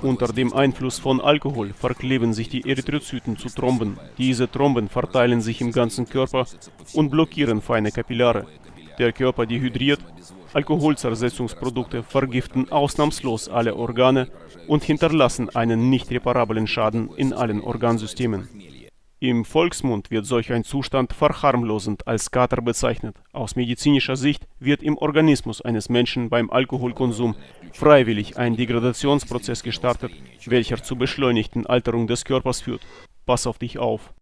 Unter dem Einfluss von Alkohol verkleben sich die Erythrozyten zu Thromben. Diese Thromben verteilen sich im ganzen Körper und blockieren feine Kapillare. Der Körper dehydriert, Alkoholzersetzungsprodukte vergiften ausnahmslos alle Organe und hinterlassen einen nicht reparablen Schaden in allen Organsystemen. Im Volksmund wird solch ein Zustand verharmlosend als Kater bezeichnet. Aus medizinischer Sicht wird im Organismus eines Menschen beim Alkoholkonsum freiwillig ein Degradationsprozess gestartet, welcher zur beschleunigten Alterung des Körpers führt. Pass auf dich auf